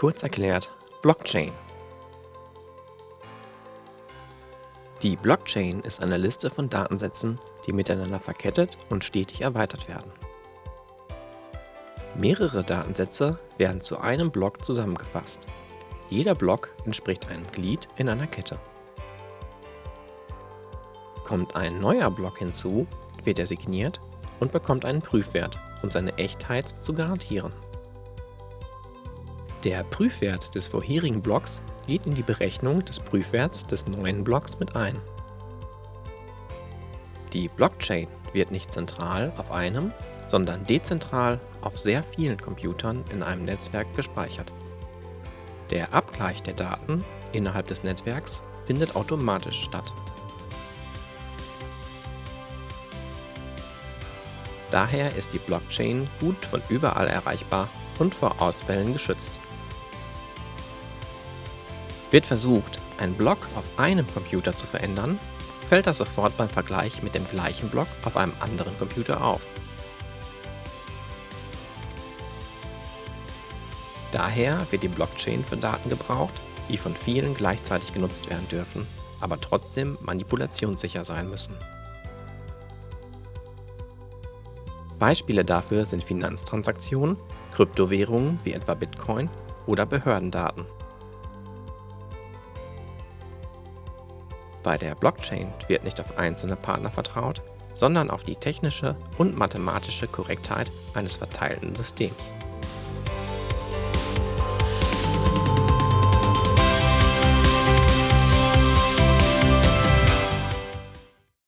Kurz erklärt Blockchain. Die Blockchain ist eine Liste von Datensätzen, die miteinander verkettet und stetig erweitert werden. Mehrere Datensätze werden zu einem Block zusammengefasst. Jeder Block entspricht einem Glied in einer Kette. Kommt ein neuer Block hinzu, wird er signiert und bekommt einen Prüfwert, um seine Echtheit zu garantieren. Der Prüfwert des vorherigen Blocks geht in die Berechnung des Prüfwerts des neuen Blocks mit ein. Die Blockchain wird nicht zentral auf einem, sondern dezentral auf sehr vielen Computern in einem Netzwerk gespeichert. Der Abgleich der Daten innerhalb des Netzwerks findet automatisch statt. Daher ist die Blockchain gut von überall erreichbar und vor Ausfällen geschützt. Wird versucht, einen Block auf einem Computer zu verändern, fällt das sofort beim Vergleich mit dem gleichen Block auf einem anderen Computer auf. Daher wird die Blockchain für Daten gebraucht, die von vielen gleichzeitig genutzt werden dürfen, aber trotzdem manipulationssicher sein müssen. Beispiele dafür sind Finanztransaktionen, Kryptowährungen wie etwa Bitcoin oder Behördendaten. Bei der Blockchain wird nicht auf einzelne Partner vertraut, sondern auf die technische und mathematische Korrektheit eines verteilten Systems.